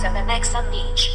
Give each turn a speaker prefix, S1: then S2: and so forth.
S1: 7x on each.